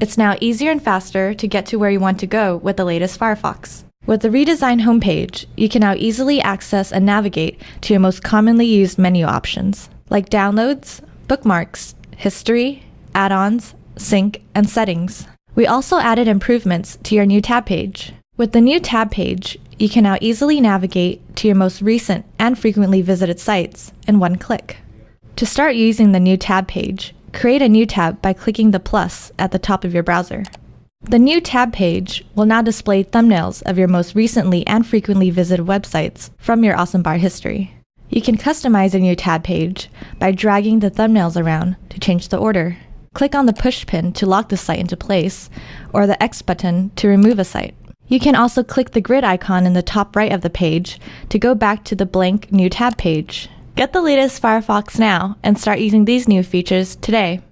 It's now easier and faster to get to where you want to go with the latest Firefox. With the redesigned homepage, you can now easily access and navigate to your most commonly used menu options, like downloads, bookmarks, history, add-ons, sync, and settings. We also added improvements to your new tab page. With the new tab page, you can now easily navigate to your most recent and frequently visited sites in one click. To start using the new tab page, create a new tab by clicking the plus at the top of your browser. The new tab page will now display thumbnails of your most recently and frequently visited websites from your AwesomeBar history. You can customize a new tab page by dragging the thumbnails around to change the order. Click on the push pin to lock the site into place, or the X button to remove a site. You can also click the grid icon in the top right of the page to go back to the blank new tab page. Get the latest Firefox now and start using these new features today.